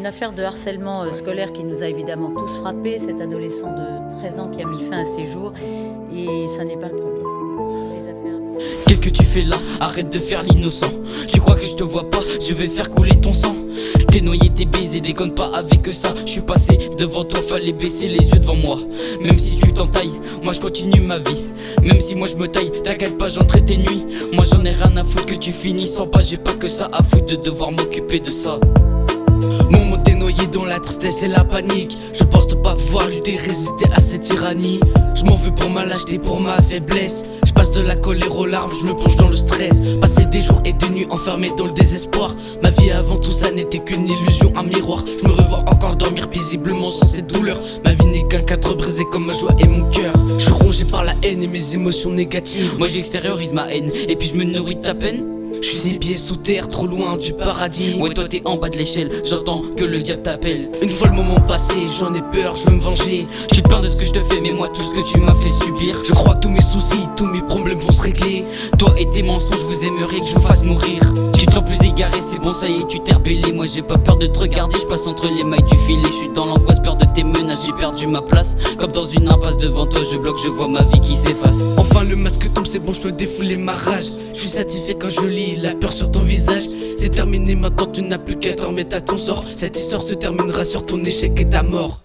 Une affaire de harcèlement euh, scolaire qui nous a évidemment tous frappés, cet adolescent de 13 ans qui a mis fin à ses jours, et ça n'est pas le premier. Qu'est-ce que tu fais là? Arrête de faire l'innocent. Tu crois que je te vois pas? Je vais faire couler ton sang. T'es noyé, t'es baisé, déconne pas avec ça. Je suis passé devant toi, fallait baisser les yeux devant moi. Même si tu t'entailles, moi je continue ma vie. Même si moi je me taille, t'inquiète pas j'entrais tes nuits. Moi j'en ai rien à foutre que tu finisses sans pas J'ai pas que ça à foutre de devoir m'occuper de ça dans la tristesse et la panique. Je pense ne pas pouvoir lutter, résister à cette tyrannie. Je m'en veux pour ma lâcheté, pour ma faiblesse. Je passe de la colère aux larmes, je me plonge dans le stress. Passer des jours et des nuits enfermés dans le désespoir. Ma vie avant tout ça n'était qu'une illusion, un miroir. Je me revois encore dormir paisiblement sans cette douleur. Ma vie n'est qu'un cadre brisé comme ma joie et mon cœur. Je suis rongé par la haine et mes émotions négatives. Moi j'extériorise ma haine. Et puis je me nourris de ta peine je suis six pieds sous terre, trop loin du paradis. Ouais toi t'es en bas de l'échelle, j'entends que le diable t'appelle. Une fois le moment passé, j'en ai peur, je veux me venger. Tu te plains de ce que je te fais, mais moi tout ce que tu m'as fait subir Je crois que tous mes soucis, tous mes problèmes vont se régler. Toi et tes mensonges, vous aimeriez que je vous fasse mourir. Tu te sens plus égaré, c'est bon ça y est, tu t'es rebellé. Moi j'ai pas peur de te regarder, je passe entre les mailles du filet. Je suis dans l'angoisse, peur de tes j'ai perdu ma place Comme dans une impasse devant toi, je bloque, je vois ma vie qui s'efface. Enfin le masque tombe, c'est bon, je peux défouler ma rage. Je suis satisfait quand je lis la peur sur ton visage. C'est terminé maintenant tu n'as plus qu'à mettre à ton sort. Cette histoire se terminera sur ton échec et ta mort